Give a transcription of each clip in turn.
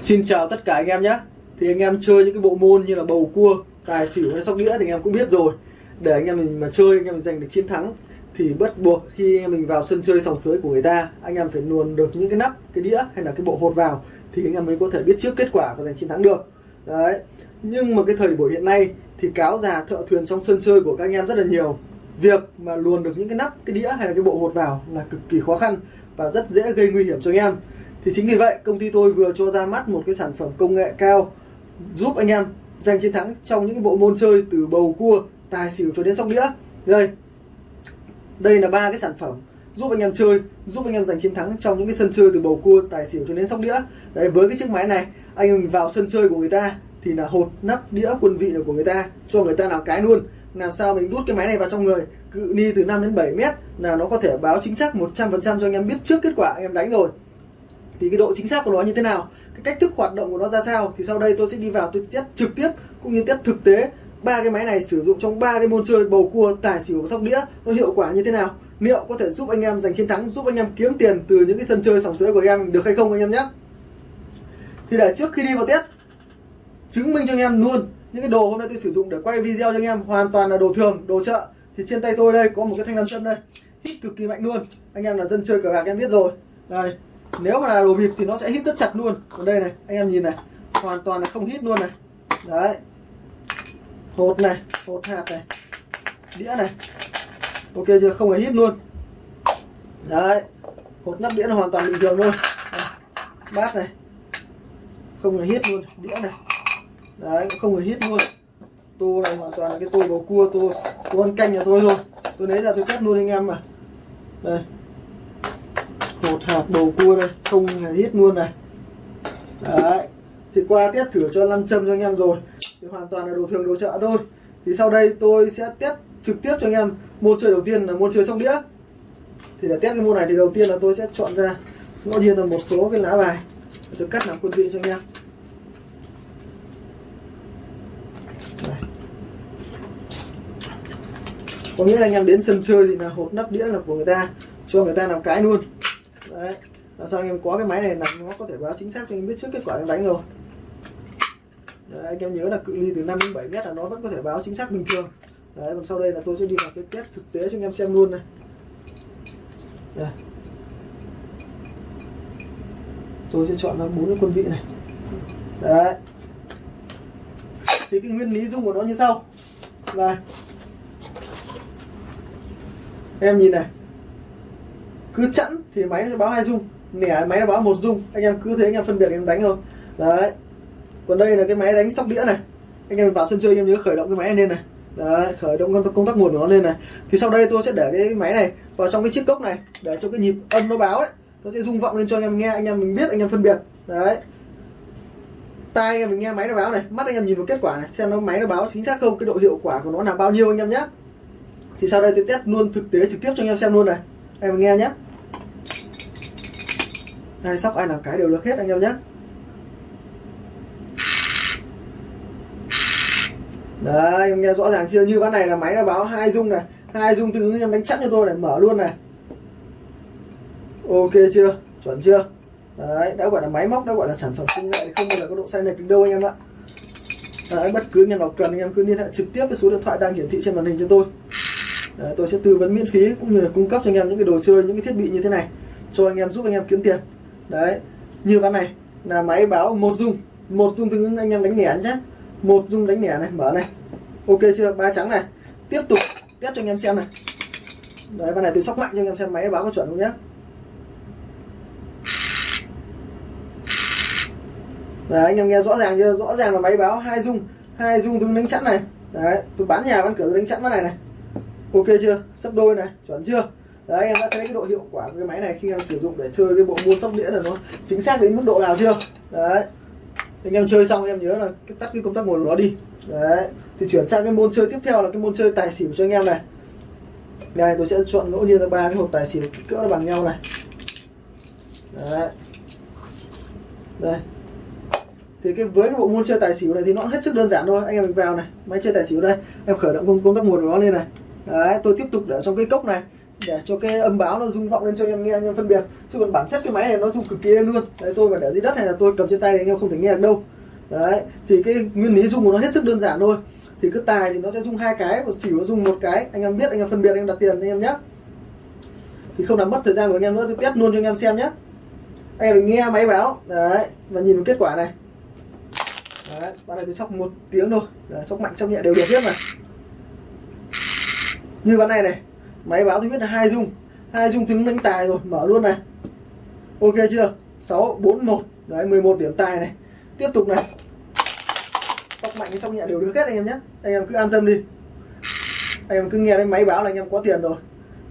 Xin chào tất cả anh em nhé. Thì anh em chơi những cái bộ môn như là bầu cua, tài xỉu hay sóc đĩa thì anh em cũng biết rồi. Để anh em mình mà chơi anh em mình giành được chiến thắng Thì bắt buộc khi anh em mình vào sân chơi sòng sới của người ta Anh em phải luồn được những cái nắp, cái đĩa hay là cái bộ hột vào Thì anh em mới có thể biết trước kết quả và giành chiến thắng được. Đấy. Nhưng mà cái thời buổi hiện nay thì cáo già thợ thuyền trong sân chơi của các anh em rất là nhiều. Việc mà luồn được những cái nắp, cái đĩa hay là cái bộ hột vào là cực kỳ khó khăn Và rất dễ gây nguy hiểm cho anh em thì chính vì vậy, công ty tôi vừa cho ra mắt một cái sản phẩm công nghệ cao giúp anh em giành chiến thắng trong những cái bộ môn chơi từ bầu cua, tài xỉu cho đến sóc đĩa. Đây. Đây là ba cái sản phẩm giúp anh em chơi, giúp anh em giành chiến thắng trong những cái sân chơi từ bầu cua, tài xỉu cho đến sóc đĩa. Đấy, với cái chiếc máy này, anh em vào sân chơi của người ta thì là hột nắp đĩa quân vị là của người ta, cho người ta làm cái luôn. Làm sao mình đút cái máy này vào trong người, cự ni từ 5 đến 7 mét là nó có thể báo chính xác 100% cho anh em biết trước kết quả anh em đánh rồi thì cái độ chính xác của nó như thế nào? Cái cách thức hoạt động của nó ra sao? Thì sau đây tôi sẽ đi vào tôi test trực tiếp cũng như test thực tế ba cái máy này sử dụng trong ba cái môn chơi bầu cua, tài xỉu và sóc đĩa. Nó hiệu quả như thế nào? Liệu có thể giúp anh em giành chiến thắng, giúp anh em kiếm tiền từ những cái sân chơi sòng sữa của anh em được hay không anh em nhé? Thì để trước khi đi vào test, chứng minh cho anh em luôn những cái đồ hôm nay tôi sử dụng để quay video cho anh em hoàn toàn là đồ thường, đồ chợ. Thì trên tay tôi đây có một cái thanh nam châm đây. Hít cực kỳ mạnh luôn. Anh em là dân chơi cờ bạc em biết rồi. Đây nếu mà là đồ vịt thì nó sẽ hít rất chặt luôn. Còn đây này, anh em nhìn này, hoàn toàn là không hít luôn này. Đấy. Hột này, hột hạt này, đĩa này. Ok chưa? Không hề hít luôn. Đấy. Hột nắp đĩa là hoàn toàn bình thường luôn bát này. Không hề hít luôn. Đĩa này. Đấy không hề hít luôn. Tô này hoàn toàn là cái tô bầu cua tô tô ăn canh nhà tôi thôi. Tôi lấy ra tôi test luôn anh em mà. Đây một hạt bầu cua đây, không hề hít luôn này. Đấy, thì qua test thử cho lăn châm cho anh em rồi. Thì hoàn toàn là đồ thường, đồ chợ thôi. Thì sau đây tôi sẽ test trực tiếp cho anh em. Môn chơi đầu tiên là môn chơi sóc đĩa. Thì để test cái môn này thì đầu tiên là tôi sẽ chọn ra. Ngẫu nhiên là một số cái lá bài. Để tôi cắt làm quân vị cho anh em. Có nghĩa là anh em đến sân chơi thì là hộp nắp đĩa là của người ta. Cho người ta làm cái luôn đấy. Là sao anh em có cái máy này là nó có thể báo chính xác cho anh biết trước kết quả anh đánh rồi. Đấy, anh em nhớ là cự ly từ 5 đến 7 mét là nó vẫn có thể báo chính xác bình thường. Đấy còn sau đây là tôi sẽ đi vào cái test thực tế cho anh em xem luôn này. Đây. tôi sẽ chọn ra bốn cái quân vị này. Đấy. Thì cái nguyên lý dung của nó như sau. Này. Em nhìn này cứ chẵn thì máy sẽ báo hai dung nẻ máy nó báo một dung anh em cứ thế anh em phân biệt anh em đánh thôi đấy còn đây là cái máy đánh sóc đĩa này anh em vào sân chơi anh em nhớ khởi động cái máy lên này đấy khởi động công tác, công tắc nguồn của nó lên này thì sau đây tôi sẽ để cái máy này vào trong cái chiếc cốc này để cho cái nhịp âm nó báo ấy nó sẽ rung vọng lên cho anh em nghe anh em mình biết anh em phân biệt đấy tai anh em mình nghe máy nó báo này mắt anh em nhìn vào kết quả này xem nó máy nó báo chính xác không cái độ hiệu quả của nó là bao nhiêu anh em nhé thì sau đây tôi test luôn thực tế trực tiếp cho anh em xem luôn này anh em nghe nhé hai sóc ai làm cái đều được hết anh em nhé. Đấy em nghe rõ ràng chưa? Như ván này là máy nó báo hai dung này. Hai dung tương ứng em đánh chắc cho tôi này mở luôn này. Ok chưa? Chuẩn chưa? Đấy đã gọi là máy móc đã gọi là sản phẩm công nghệ không bao giờ có độ sai lệch đâu anh em ạ. Đấy, bất cứ anh em nào cần anh em cứ liên hệ trực tiếp với số điện thoại đang hiển thị trên màn hình cho tôi. Đấy, tôi sẽ tư vấn miễn phí cũng như là cung cấp cho anh em những cái đồ chơi những cái thiết bị như thế này cho anh em giúp anh em kiếm tiền đấy, như ván này, là máy báo một dung. Một dung tương ứng anh em đánh lẻ nhé một dung đánh lẻ này, mở này. Ok chưa? Ba trắng này. Tiếp tục, test cho anh em xem này. Đấy, ván này tôi sóc mạnh cho anh em xem máy báo có chuẩn không nhé đấy, anh em nghe rõ ràng chưa? Rõ ràng là máy báo hai dung. Hai dung tương đánh chẵn này. Đấy, tôi bán nhà bán cửa, tôi đánh chẵn ván này này. Ok chưa? Sấp đôi này, chuẩn chưa? Đấy em đã thấy cái độ hiệu quả của cái máy này khi em sử dụng để chơi cái bộ môn sóc đĩa là nó chính xác đến mức độ nào chưa? Đấy. Anh em chơi xong em nhớ là tắt cái công tắc nguồn của nó đi. Đấy. Thì chuyển sang cái môn chơi tiếp theo là cái môn chơi tài xỉu cho anh em này. Đây tôi sẽ chọn ngẫu nhiên là ba cái hộp tài xỉu cỡ bằng nhau này. Đấy. Đây. Thì cái với cái bộ môn chơi tài xỉu này thì nó hết sức đơn giản thôi. Anh em mình vào này máy chơi tài xỉu đây. Em khởi động công, công tắc nguồn của nó lên này. Đấy tôi tiếp tục để trong cái cốc này để cho cái âm báo nó rung vọng lên cho anh em nghe anh em phân biệt. Chứ còn bản chất cái máy này nó rung cực kỳ êm luôn. Đấy tôi mà để dưới đất này là tôi cầm trên tay thì anh em không thể nghe được đâu. Đấy thì cái nguyên lý rung của nó hết sức đơn giản thôi. Thì cứ tài thì nó sẽ rung hai cái và xỉu nó rung một cái. Anh em biết anh em phân biệt anh em đặt tiền anh em nhé. Thì không làm mất thời gian của anh em nữa tôi test luôn cho anh em xem nhé. Anh em nghe máy báo. Đấy và nhìn kết quả này. Đấy bạn này tôi sóc một tiếng thôi. Đấy, sóc mạnh sóc nhẹ đều được hết mà. Như ván này này máy báo tôi biết là hai dung. Hai dung tướng đánh tài rồi, mở luôn này. Ok chưa? 6 4 1 đấy 11 điểm tài này. Tiếp tục này. Sóc mạnh hay sóc nhẹ đều được hết anh em nhé. Anh em cứ an tâm đi. Anh em cứ nghe đến máy báo là anh em có tiền rồi.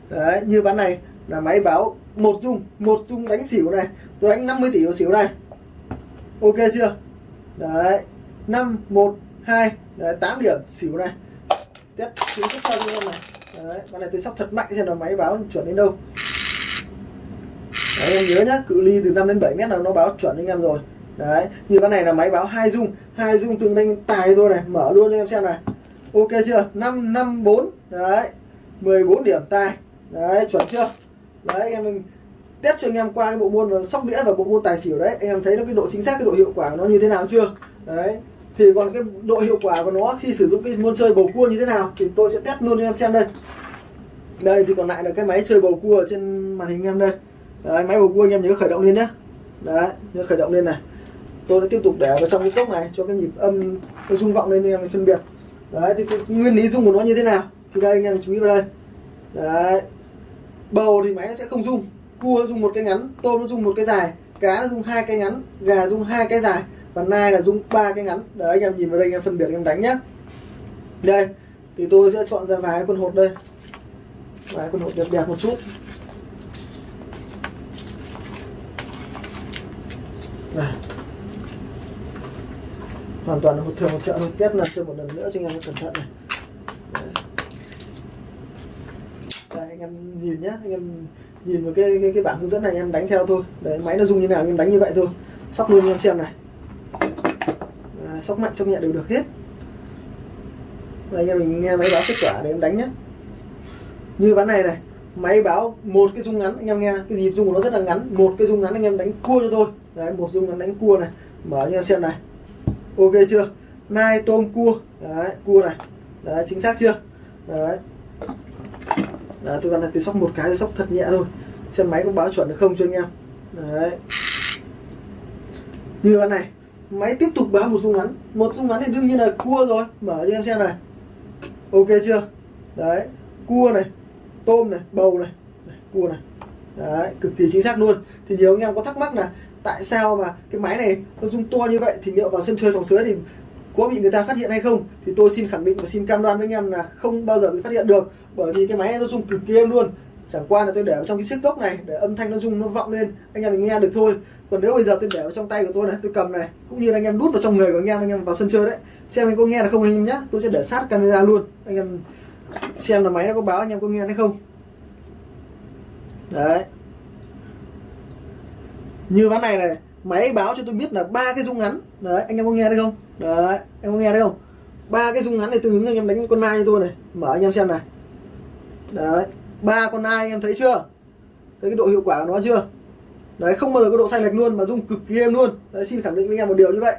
Đấy, như ván này là máy báo một dung. Một dung đánh xỉu này. Tôi đánh 50 tỷ vào xỉu này. Ok chưa? Đấy 5 1 2 đấy 8 điểm xỉu này. Test chính thức cho anh em này đấy, con này tôi sóc thật mạnh, xem là máy báo chuẩn đến đâu. Đấy, em nhớ nhá, cự ly từ 5 đến 7 mét là nó báo chuẩn anh em rồi. Đấy, như con này là máy báo hai dung. Hai dung tương đương tài thôi này, mở luôn cho em xem này. Ok chưa? 5 5 4 đấy 14 điểm tài. Đấy, chuẩn chưa? Đấy anh em mình test cho anh em qua cái bộ môn sóc đĩa và bộ môn tài xỉu đấy. Anh em thấy nó cái độ chính xác, cái độ hiệu quả của nó như thế nào chưa? Đấy thì còn cái độ hiệu quả của nó khi sử dụng cái môn chơi bầu cua như thế nào thì tôi sẽ test luôn cho em xem đây. Đây thì còn lại là cái máy chơi bầu cua trên màn hình em đây. Đấy, máy bầu cua anh em nhớ khởi động lên nhé đấy nhớ khởi động lên này. Tôi đã tiếp tục để vào trong cái cốc này cho cái nhịp âm nó rung vọng lên em phân biệt. Đấy thì cái nguyên lý rung của nó như thế nào? Thì đây anh em chú ý vào đây. Đấy. Bầu thì máy nó sẽ không rung. Cua nó rung một cái ngắn tôm nó rung một cái dài cá nó rung hai cái ngắn gà rung hai cái dài và nai là dùng ba cái ngắn. Đấy anh em nhìn vào đây anh em phân biệt anh em đánh nhá. Đây thì tôi sẽ chọn ra vài con hột đây. Vài con hột đẹp đẹp một chút. Này. Hoàn toàn là hột thường một chợ thôi test là cho một lần nữa cho anh em cẩn thận này. Đây anh em nhìn nhá. Anh em nhìn vào cái cái, cái bảng hướng dẫn này anh em đánh theo thôi. Đấy máy nó dùng như nào anh em đánh như vậy thôi. Sóc luôn anh em xem này sóc mạnh sóc nhẹ đều được hết. Và anh em mình nghe máy báo kết quả để em đánh nhé như ván này này, máy báo một cái rung ngắn, anh em nghe, cái nhịp rung của nó rất là ngắn. Một cái rung ngắn anh em đánh cua cho tôi đấy, một rung ngắn đánh cua này. Mở cho em xem này. Ok chưa? Nai tôm cua. Đấy, cua này. Đấy, chính xác chưa? Đấy. Đấy, tôi đang là tôi sóc một cái, tôi sóc thật nhẹ thôi. Xem máy có báo chuẩn được không cho anh em. Đấy. Như con này máy tiếp tục báo một rung ngắn. Một rung ngắn thì đương nhiên là cua rồi. Mở cho em xem này. Ok chưa? Đấy. Cua này tôm này bầu này, này cua này. Đấy cực kỳ chính xác luôn. Thì nhiều anh em có thắc mắc là tại sao mà cái máy này nó rung to như vậy? Thì liệu vào sân chơi sòng sới thì có bị người ta phát hiện hay không? Thì tôi xin khẳng định và xin cam đoan với anh em là không bao giờ bị phát hiện được. Bởi vì cái máy này nó rung cực kỳ êm luôn chẳng qua là tôi để vào trong cái chiếc cốc này, để âm thanh nó rung, nó vọng lên, anh em mình nghe được thôi. Còn nếu bây giờ tôi để vào trong tay của tôi này, tôi cầm này, cũng như là anh em đút vào trong người của anh em anh em vào sân chơi đấy. Xem anh có nghe được không anh em nhé tôi sẽ để sát camera luôn. Anh em xem là máy nó có báo anh em có nghe hay không? Đấy. Như ván này này, máy báo cho tôi biết là ba cái rung ngắn. Đấy, anh em có nghe thấy không? Đấy, em có nghe thấy không? Ba cái rung ngắn này tương ứng anh em đánh con nai cho tôi này. Mở anh em xem này. Đấy ba con nai em thấy chưa? Thấy cái độ hiệu quả của nó chưa? Đấy không bao giờ có độ sai lệch luôn mà dung cực kỳ êm luôn. Đấy xin khẳng định với anh em một điều như vậy.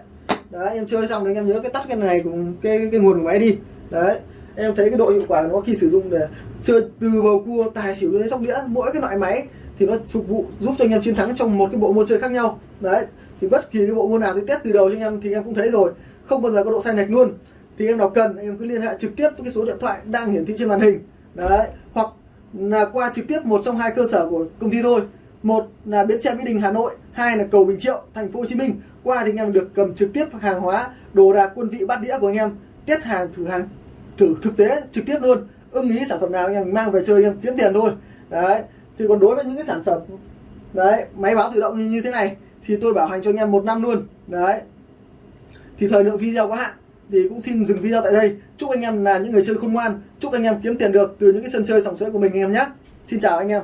Đấy em chơi xong thì anh em nhớ cái tắt cái này cùng cái, cái, cái nguồn của máy đi. Đấy em thấy cái độ hiệu quả của nó khi sử dụng để chơi từ bầu cua tài xỉu đến sóc đĩa mỗi cái loại máy thì nó phục vụ giúp cho anh em chiến thắng trong một cái bộ môn chơi khác nhau. Đấy thì bất kỳ cái bộ môn nào thì test từ đầu cho anh em thì anh em cũng thấy rồi. Không bao giờ có độ sai lệch luôn. Thì em nào cần anh em cứ liên hệ trực tiếp với cái số điện thoại đang hiển thị trên màn hình. Đấy hoặc là qua trực tiếp một trong hai cơ sở của công ty thôi. Một là bến xe mỹ đình hà nội hai là cầu bình triệu thành phố hồ chí minh. Qua thì anh em được cầm trực tiếp hàng hóa đồ đạc quân vị bát đĩa của anh em test hàng thử hàng thử thực tế trực tiếp luôn. Ưng ý sản phẩm nào anh em mang về chơi anh em kiếm tiền thôi. Đấy thì còn đối với những cái sản phẩm đấy máy báo tự động như, như thế này thì tôi bảo hành cho anh em một năm luôn. Đấy thì thời lượng video có hạn thì cũng xin dừng video tại đây. Chúc anh em là những người chơi khôn ngoan. Chúc anh em kiếm tiền được từ những cái sân chơi sòng sỡ của mình anh em nhé. Xin chào anh em.